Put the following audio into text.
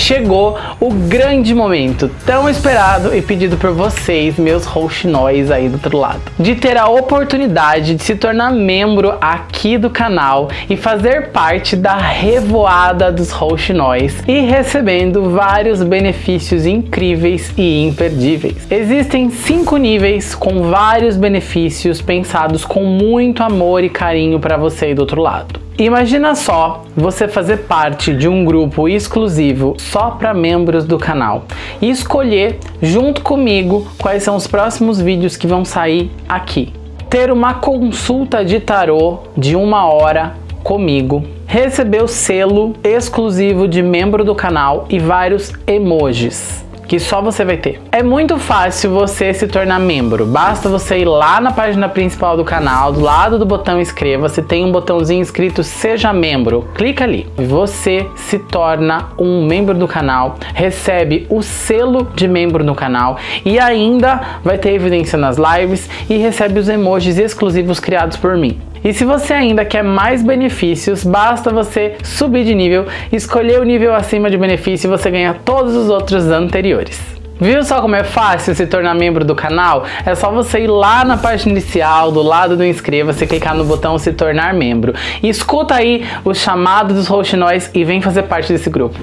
chegou o grande momento, tão esperado e pedido por vocês, meus rouxinóis aí do outro lado, de ter a oportunidade de se tornar membro aqui do canal e fazer parte da revoada dos rouxinóis e recebendo vários benefícios incríveis e imperdíveis. Existem cinco níveis com vários benefícios pensados com muito amor e carinho para você aí do outro lado. Imagina só você fazer parte de um grupo exclusivo só para membros do canal e escolher junto comigo quais são os próximos vídeos que vão sair aqui. Ter uma consulta de tarô de uma hora comigo, receber o selo exclusivo de membro do canal e vários emojis que só você vai ter. É muito fácil você se tornar membro, basta você ir lá na página principal do canal, do lado do botão inscreva-se, tem um botãozinho escrito seja membro, clica ali você se torna um membro do canal, recebe o selo de membro no canal e ainda vai ter evidência nas lives e recebe os emojis exclusivos criados por mim. E se você ainda quer mais benefícios, basta você subir de nível, escolher o nível acima de benefício e você ganha todos os outros anteriores. Viu só como é fácil se tornar membro do canal? É só você ir lá na página inicial, do lado do inscreva-se, clicar no botão se tornar membro. E escuta aí o chamado dos roxinóis e vem fazer parte desse grupo.